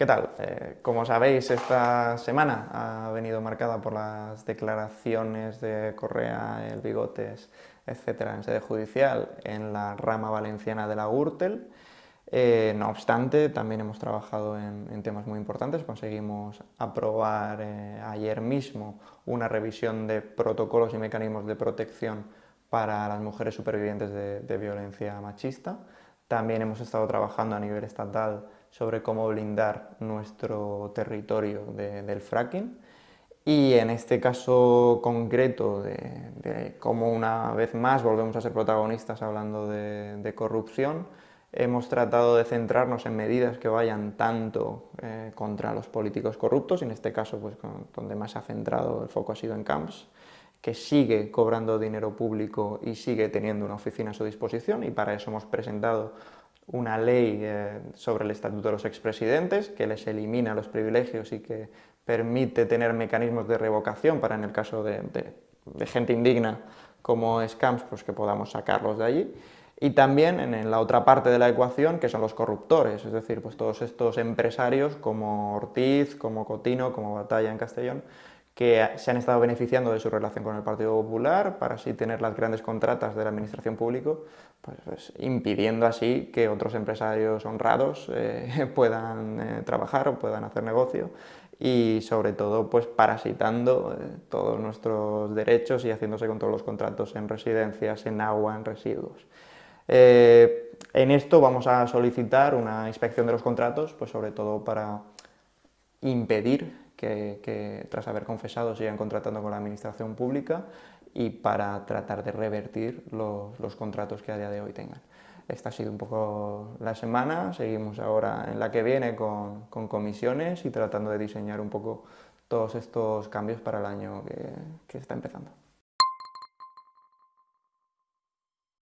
¿Qué tal? Eh, como sabéis, esta semana ha venido marcada por las declaraciones de Correa, el Bigotes, etcétera, en sede judicial en la rama valenciana de la Gürtel. Eh, no obstante, también hemos trabajado en, temas muy importantes. Conseguimos aprobar eh, ayer mismo una revisión de protocolos y mecanismos de protección para las mujeres supervivientes de violencia machista. También hemos estado trabajando a nivel estatal sobre cómo blindar nuestro territorio del fracking. Y en este caso concreto de, cómo una vez más volvemos a ser protagonistas hablando de, corrupción, hemos tratado de centrarnos en medidas que vayan tanto eh, contra los políticos corruptos, y en este caso pues, donde más se ha centrado el foco ha sido en Camps, que sigue cobrando dinero público y sigue teniendo una oficina a su disposición, y para eso hemos presentado una ley eh, sobre el estatuto de los expresidentes que les elimina los privilegios y que permite tener mecanismos de revocación para en el caso de, gente indigna como Scams, pues que podamos sacarlos de allí. Y también en, la otra parte de la ecuación, que son los corruptores, es decir, pues todos estos empresarios como Ortiz, como Cotino, como Batalla en Castellón, que se han estado beneficiando de su relación con el Partido Popular para así tener las grandes contratas de la administración pública, pues, pues impidiendo así que otros empresarios honrados eh, puedan eh, trabajar o puedan hacer negocio y sobre todo pues parasitando eh, todos nuestros derechos y haciéndose con todos los contratos en residencias, en agua, en residuos. en esto vamos a solicitar una inspección de los contratos, pues sobre todo para impedir que, tras haber confesado sigan contratando con la administración pública y para tratar de revertir los, contratos que a día de hoy tengan. Esta ha sido un poco la semana, seguimos ahora en la que viene con, comisiones y tratando de diseñar un poco todos estos cambios para el año que está empezando.